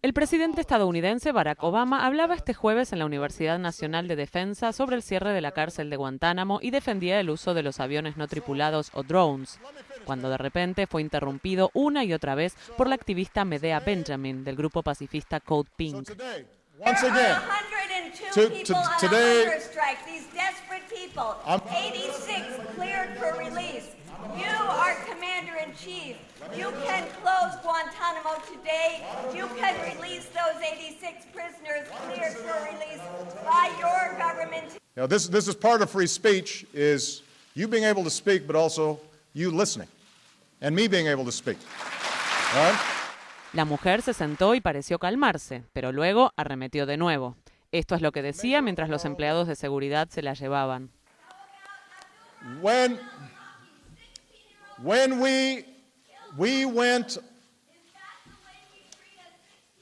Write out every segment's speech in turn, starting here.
El presidente estadounidense Barack Obama hablaba este jueves en la Universidad Nacional de Defensa sobre el cierre de la cárcel de Guantánamo y defendía el uso de los aviones no tripulados o drones, cuando de repente fue interrumpido una y otra vez por la activista Medea Benjamin del grupo pacifista Code Pink today, you can release those 86 prisoners cleared for release by your government. Now, this, this is part of free speech is you being able to speak, but also you listening and me being able to speak. right? La mujer se sentó y pareció calmarse, pero luego arremetió de nuevo. Esto es lo que decía mientras los empleados de seguridad se la llevaban. When, when we, we went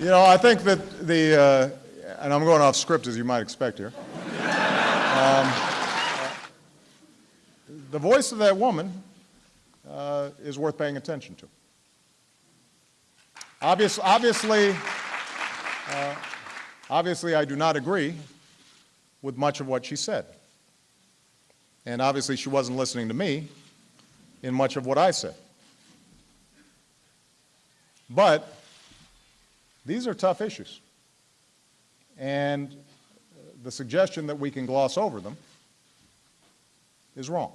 You know, I think that the, uh, and I'm going off script as you might expect here. Um, the voice of that woman uh, is worth paying attention to. Obvious, obviously, uh, obviously, I do not agree with much of what she said. And obviously, she wasn't listening to me in much of what I said. But these are tough issues. And the suggestion that we can gloss over them is wrong.